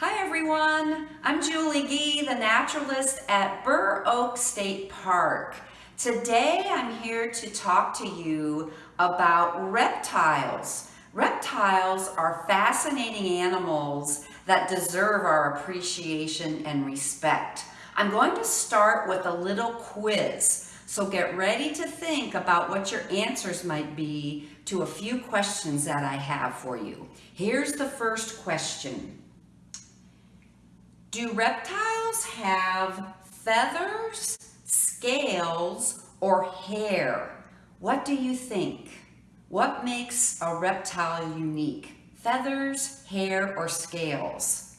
Hi everyone, I'm Julie Gee, the naturalist at Burr Oak State Park. Today I'm here to talk to you about reptiles. Reptiles are fascinating animals that deserve our appreciation and respect. I'm going to start with a little quiz, so get ready to think about what your answers might be to a few questions that I have for you. Here's the first question. Do reptiles have feathers, scales, or hair? What do you think? What makes a reptile unique? Feathers, hair, or scales?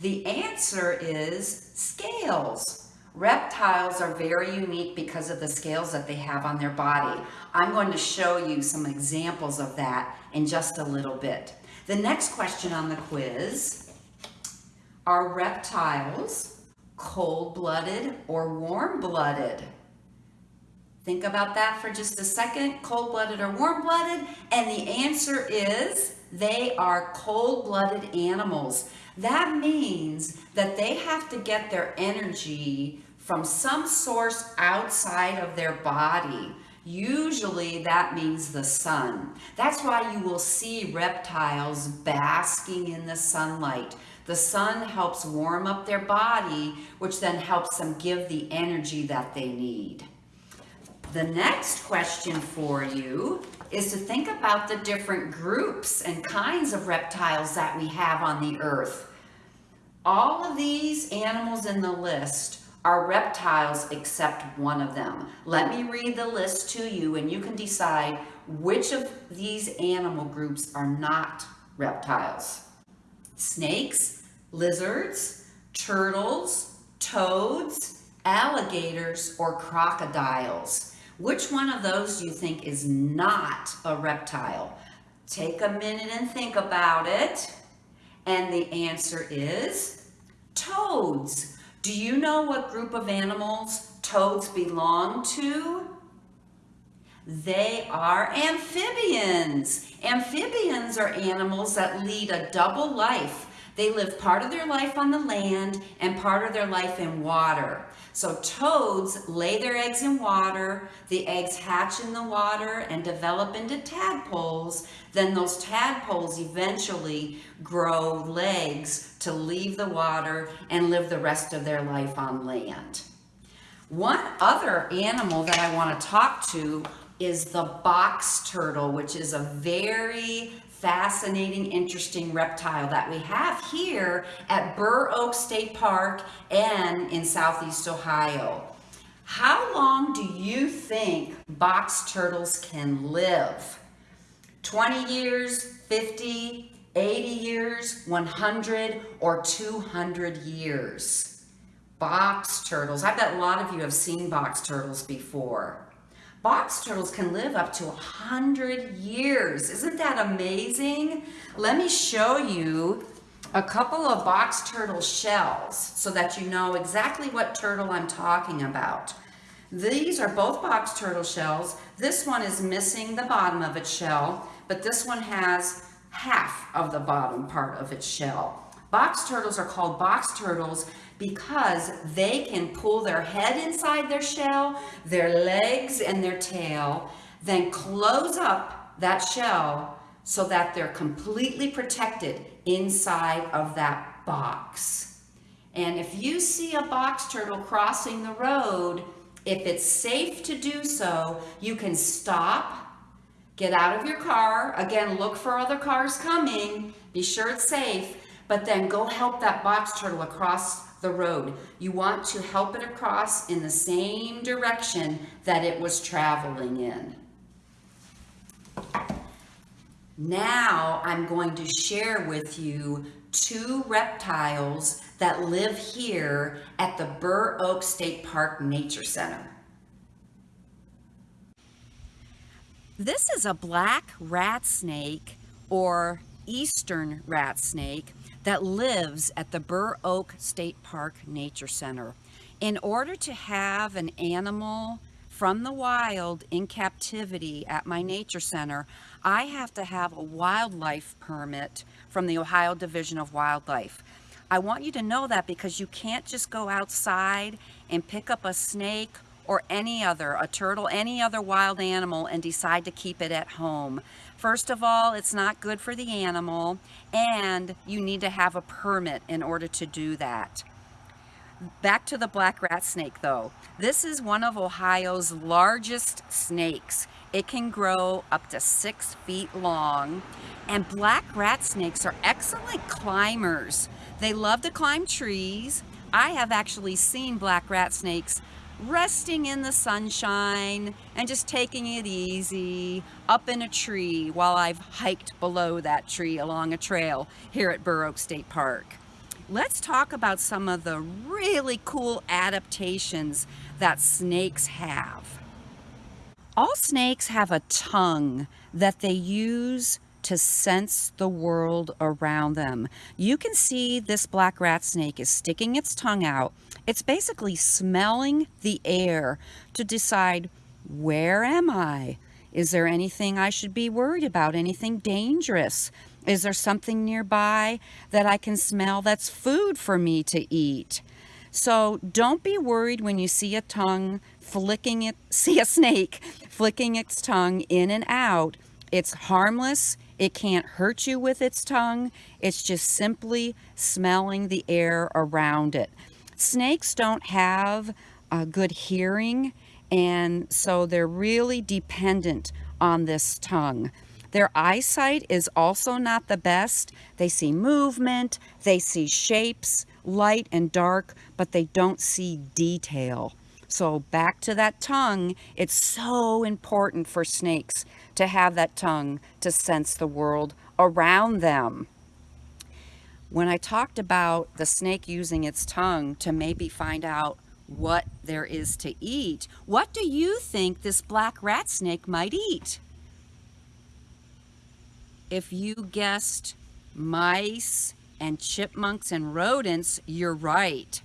The answer is scales. Reptiles are very unique because of the scales that they have on their body. I'm going to show you some examples of that in just a little bit. The next question on the quiz are reptiles cold-blooded or warm-blooded? Think about that for just a second, cold-blooded or warm-blooded, and the answer is they are cold-blooded animals. That means that they have to get their energy from some source outside of their body. Usually that means the sun. That's why you will see reptiles basking in the sunlight. The sun helps warm up their body, which then helps them give the energy that they need. The next question for you is to think about the different groups and kinds of reptiles that we have on the earth. All of these animals in the list are reptiles except one of them. Let me read the list to you and you can decide which of these animal groups are not reptiles snakes, lizards, turtles, toads, alligators, or crocodiles. Which one of those do you think is not a reptile? Take a minute and think about it. And the answer is toads. Do you know what group of animals toads belong to? They are amphibians. Amphibians are animals that lead a double life. They live part of their life on the land and part of their life in water. So toads lay their eggs in water, the eggs hatch in the water and develop into tadpoles. Then those tadpoles eventually grow legs to leave the water and live the rest of their life on land. One other animal that I want to talk to is the box turtle, which is a very fascinating, interesting reptile that we have here at Burr Oak State Park and in Southeast Ohio. How long do you think box turtles can live? 20 years, 50, 80 years, 100, or 200 years? Box turtles. I bet a lot of you have seen box turtles before. Box turtles can live up to 100 years. Isn't that amazing? Let me show you a couple of box turtle shells so that you know exactly what turtle I'm talking about. These are both box turtle shells. This one is missing the bottom of its shell, but this one has half of the bottom part of its shell. Box turtles are called box turtles because they can pull their head inside their shell, their legs and their tail, then close up that shell so that they're completely protected inside of that box. And if you see a box turtle crossing the road, if it's safe to do so, you can stop, get out of your car, again, look for other cars coming, be sure it's safe, but then go help that box turtle across the road. You want to help it across in the same direction that it was traveling in. Now I'm going to share with you two reptiles that live here at the Burr Oak State Park Nature Center. This is a black rat snake or eastern rat snake that lives at the Burr Oak State Park Nature Center. In order to have an animal from the wild in captivity at my nature center, I have to have a wildlife permit from the Ohio Division of Wildlife. I want you to know that because you can't just go outside and pick up a snake or any other, a turtle, any other wild animal and decide to keep it at home. First of all, it's not good for the animal and you need to have a permit in order to do that. Back to the black rat snake though. This is one of Ohio's largest snakes. It can grow up to six feet long and black rat snakes are excellent climbers. They love to climb trees. I have actually seen black rat snakes resting in the sunshine and just taking it easy up in a tree while I've hiked below that tree along a trail here at Burr Oak State Park. Let's talk about some of the really cool adaptations that snakes have. All snakes have a tongue that they use to sense the world around them. You can see this black rat snake is sticking its tongue out. It's basically smelling the air to decide, where am I? Is there anything I should be worried about? Anything dangerous? Is there something nearby that I can smell that's food for me to eat? So don't be worried when you see a tongue flicking it, see a snake flicking its tongue in and out. It's harmless. It can't hurt you with its tongue. It's just simply smelling the air around it. Snakes don't have a good hearing, and so they're really dependent on this tongue. Their eyesight is also not the best. They see movement, they see shapes, light and dark, but they don't see detail. So back to that tongue, it's so important for snakes to have that tongue to sense the world around them. When I talked about the snake using its tongue to maybe find out what there is to eat, what do you think this black rat snake might eat? If you guessed mice and chipmunks and rodents, you're right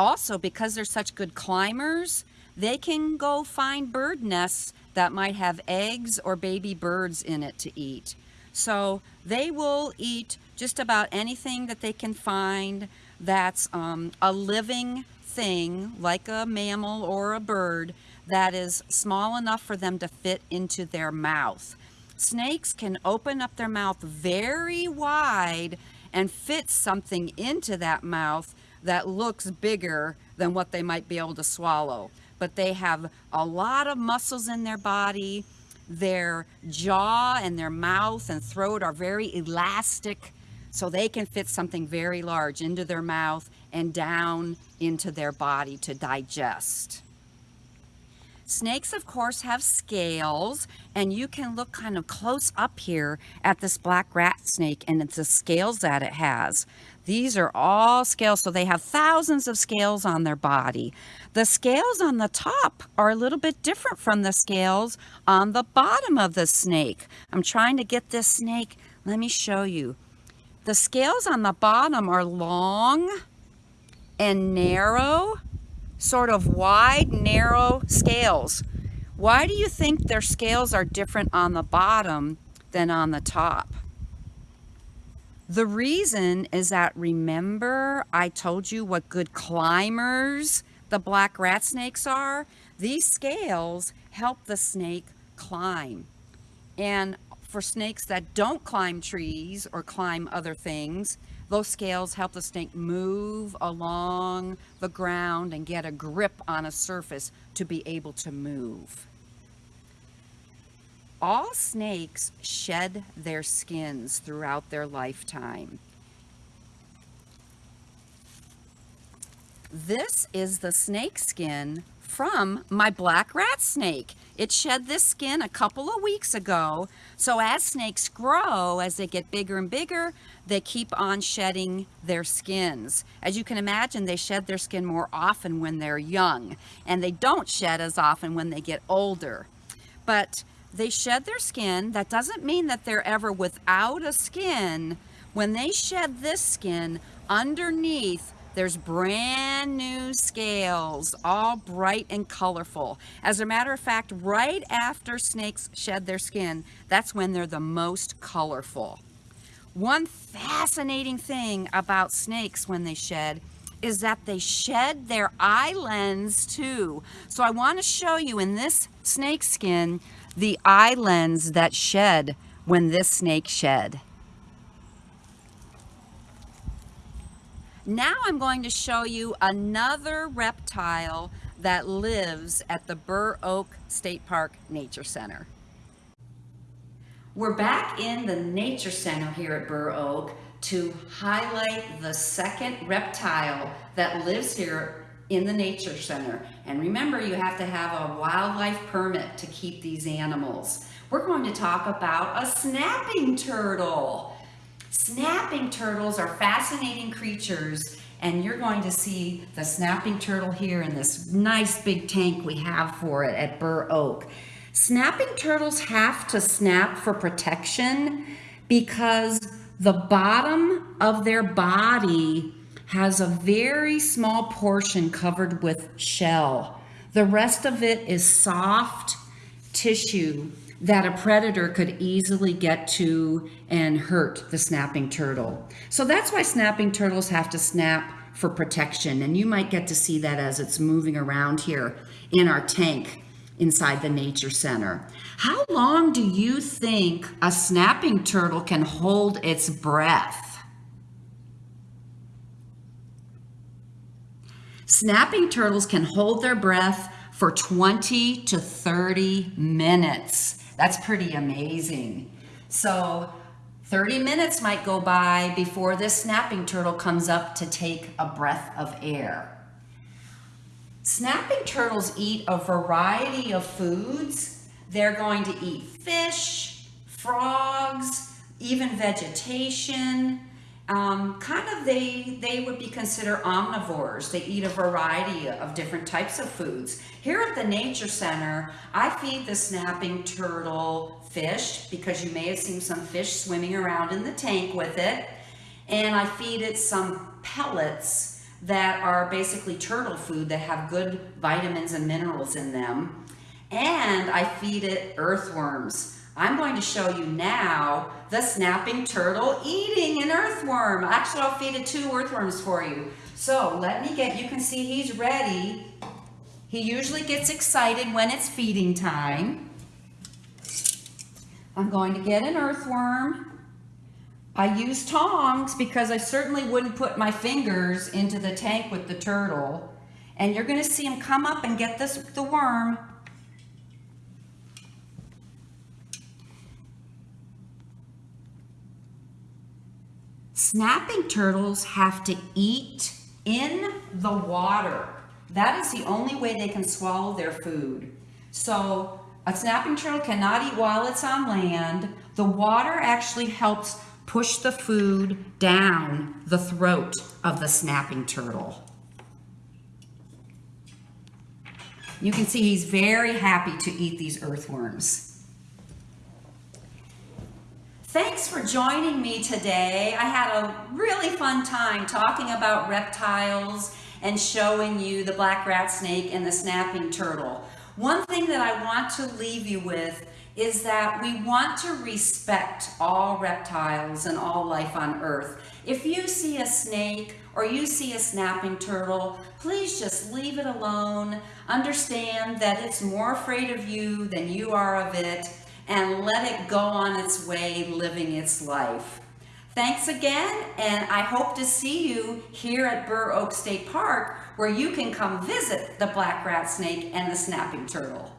also because they're such good climbers, they can go find bird nests that might have eggs or baby birds in it to eat. So they will eat just about anything that they can find that's um, a living thing like a mammal or a bird that is small enough for them to fit into their mouth. Snakes can open up their mouth very wide and fit something into that mouth that looks bigger than what they might be able to swallow. But they have a lot of muscles in their body. Their jaw and their mouth and throat are very elastic, so they can fit something very large into their mouth and down into their body to digest. Snakes, of course, have scales, and you can look kind of close up here at this black rat snake and it's the scales that it has. These are all scales, so they have thousands of scales on their body. The scales on the top are a little bit different from the scales on the bottom of the snake. I'm trying to get this snake. Let me show you. The scales on the bottom are long and narrow, sort of wide, narrow scales. Why do you think their scales are different on the bottom than on the top? The reason is that remember I told you what good climbers the black rat snakes are? These scales help the snake climb. And for snakes that don't climb trees or climb other things, those scales help the snake move along the ground and get a grip on a surface to be able to move. All snakes shed their skins throughout their lifetime. This is the snake skin from my black rat snake. It shed this skin a couple of weeks ago. So as snakes grow, as they get bigger and bigger, they keep on shedding their skins. As you can imagine, they shed their skin more often when they're young, and they don't shed as often when they get older. But they shed their skin. That doesn't mean that they're ever without a skin. When they shed this skin, underneath There's brand new scales, all bright and colorful. As a matter of fact, right after snakes shed their skin, that's when they're the most colorful. One fascinating thing about snakes when they shed is that they shed their eye lens too. So I want to show you in this snake skin the eye lens that shed when this snake shed. Now I'm going to show you another reptile that lives at the Burr Oak State Park Nature Center. We're back in the Nature Center here at Burr Oak to highlight the second reptile that lives here in the Nature Center. And remember, you have to have a wildlife permit to keep these animals. We're going to talk about a snapping turtle. Snapping turtles are fascinating creatures and you're going to see the snapping turtle here in this nice big tank we have for it at Burr Oak. Snapping turtles have to snap for protection because the bottom of their body has a very small portion covered with shell. The rest of it is soft tissue that a predator could easily get to and hurt the snapping turtle. So that's why snapping turtles have to snap for protection. And you might get to see that as it's moving around here in our tank inside the nature center. How long do you think a snapping turtle can hold its breath? Snapping turtles can hold their breath for 20 to 30 minutes. That's pretty amazing. So 30 minutes might go by before this snapping turtle comes up to take a breath of air. Snapping turtles eat a variety of foods. They're going to eat fish, frogs, even vegetation. Um, kind of they, they would be considered omnivores. They eat a variety of different types of foods. Here at the Nature Center, I feed the snapping turtle fish because you may have seen some fish swimming around in the tank with it. And I feed it some pellets that are basically turtle food that have good vitamins and minerals in them. And I feed it earthworms. I'm going to show you now the snapping turtle eating an earthworm. Actually, I'll feed it two earthworms for you. So let me get, you can see he's ready. He usually gets excited when it's feeding time. I'm going to get an earthworm. I use tongs because I certainly wouldn't put my fingers into the tank with the turtle. And you're gonna see him come up and get this the worm Snapping turtles have to eat in the water. That is the only way they can swallow their food. So a snapping turtle cannot eat while it's on land. The water actually helps push the food down the throat of the snapping turtle. You can see he's very happy to eat these earthworms. Thanks for joining me today. I had a really fun time talking about reptiles and showing you the black rat snake and the snapping turtle. One thing that I want to leave you with is that we want to respect all reptiles and all life on earth. If you see a snake or you see a snapping turtle, please just leave it alone. Understand that it's more afraid of you than you are of it and let it go on its way living its life. Thanks again, and I hope to see you here at Burr Oak State Park where you can come visit the black rat snake and the snapping turtle.